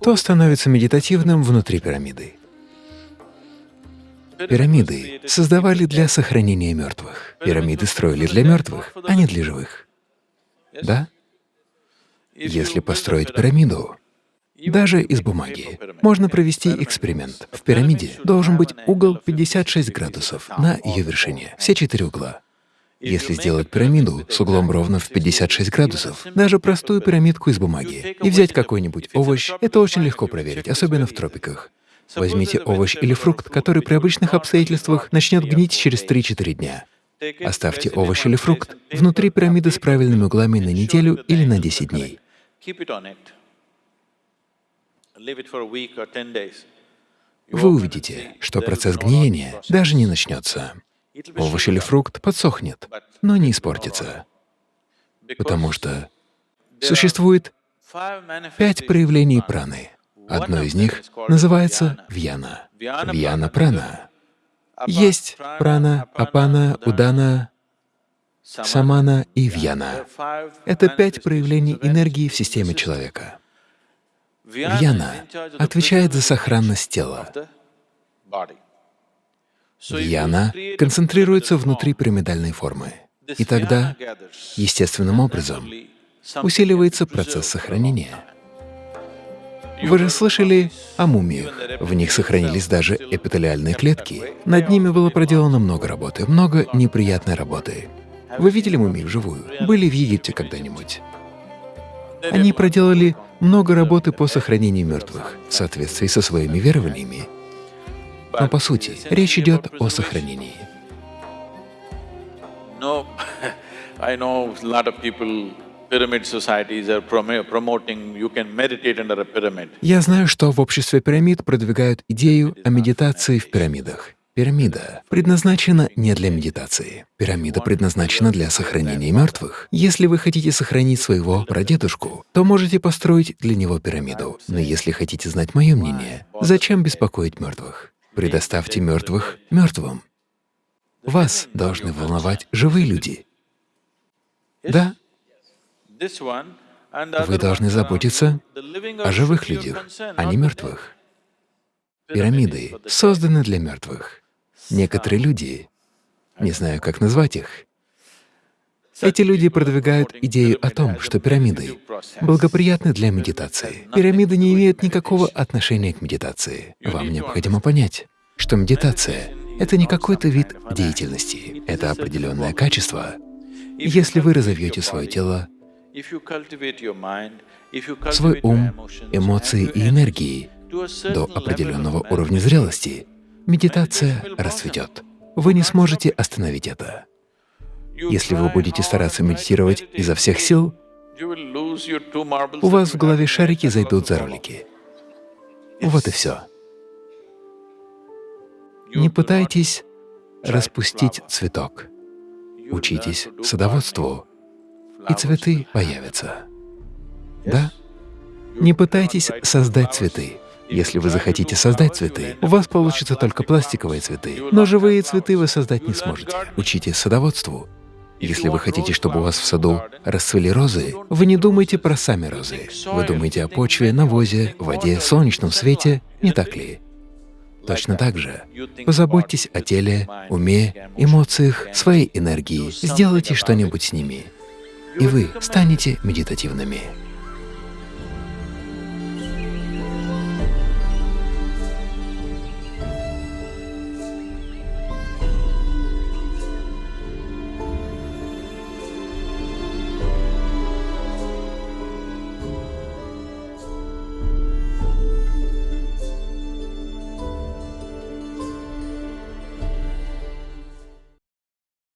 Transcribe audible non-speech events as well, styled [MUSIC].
Кто становится медитативным внутри пирамиды? Пирамиды создавали для сохранения мертвых. Пирамиды строили для мертвых, а не для живых. Да? Если построить пирамиду, даже из бумаги, можно провести эксперимент. В пирамиде должен быть угол 56 градусов на ее вершине, все четыре угла. Если сделать пирамиду с углом ровно в 56 градусов, даже простую пирамидку из бумаги, и взять какой-нибудь овощ, это очень легко проверить, особенно в тропиках. Возьмите овощ или фрукт, который при обычных обстоятельствах начнет гнить через 3-4 дня. Оставьте овощ или фрукт внутри пирамиды с правильными углами на неделю или на 10 дней. Вы увидите, что процесс гниения даже не начнется. Овощ или фрукт подсохнет, но не испортится, потому что существует пять проявлений праны. Одно из них называется вьяна. Вьяна-прана. Есть прана, апана, удана, самана и вьяна. Это пять проявлений энергии в системе человека. Вьяна отвечает за сохранность тела. Вьяна концентрируется внутри пирамидальной формы. И тогда, естественным образом, усиливается процесс сохранения. Вы же слышали о мумиях. В них сохранились даже эпителиальные клетки. Над ними было проделано много работы, много неприятной работы. Вы видели мумии вживую? Были в Египте когда-нибудь? Они проделали много работы по сохранению мертвых в соответствии со своими верованиями. Но по сути, речь идет о сохранении. [LAUGHS] I know a lot of people я знаю, что в обществе пирамид продвигают идею о медитации в пирамидах. Пирамида предназначена не для медитации. Пирамида предназначена для сохранения мертвых. Если вы хотите сохранить своего прадедушку, то можете построить для него пирамиду. Но если хотите знать мое мнение, зачем беспокоить мертвых? Предоставьте мертвых мертвым. Вас должны волновать живые люди. Да, вы должны заботиться о живых людях, а не мертвых. Пирамиды созданы для мертвых. Некоторые люди, не знаю, как назвать их, эти люди продвигают идею о том, что пирамиды благоприятны для медитации. Пирамиды не имеют никакого отношения к медитации. Вам необходимо понять, что медитация — это не какой-то вид деятельности, это определенное качество. Если вы разовьете свое тело свой ум, эмоции и энергии до определенного уровня зрелости, медитация расцветет. Вы не сможете остановить это. Если вы будете стараться медитировать изо всех сил, у вас в голове шарики зайдут за ролики. Вот и все. Не пытайтесь распустить цветок. Учитесь садоводству, и цветы появятся. Да? Не пытайтесь создать цветы. Если вы захотите создать цветы, у вас получатся только пластиковые цветы, но живые цветы вы создать не сможете. Учите садоводству. Если вы хотите, чтобы у вас в саду расцвели розы, вы не думайте про сами розы. Вы думаете о почве, навозе, воде, солнечном свете, не так ли? Точно так же позаботьтесь о теле, уме, эмоциях, своей энергии, сделайте что-нибудь с ними и вы станете медитативными.